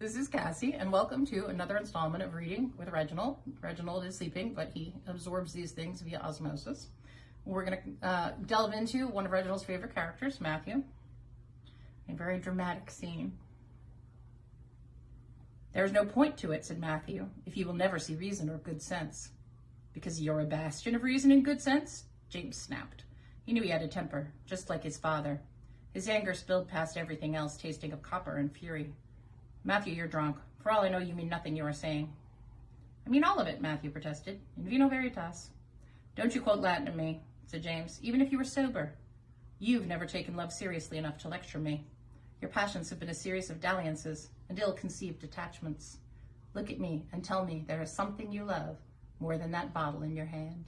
This is Cassie, and welcome to another installment of Reading with Reginald. Reginald is sleeping, but he absorbs these things via osmosis. We're going to uh, delve into one of Reginald's favorite characters, Matthew. A very dramatic scene. There is no point to it, said Matthew, if you will never see reason or good sense. Because you're a bastion of reason and good sense? James snapped. He knew he had a temper, just like his father. His anger spilled past everything else, tasting of copper and fury. Matthew, you're drunk. For all I know, you mean nothing you are saying. I mean all of it, Matthew protested. In vino veritas. Don't you quote Latin to me, said James, even if you were sober. You've never taken love seriously enough to lecture me. Your passions have been a series of dalliances and ill-conceived attachments. Look at me and tell me there is something you love more than that bottle in your hand.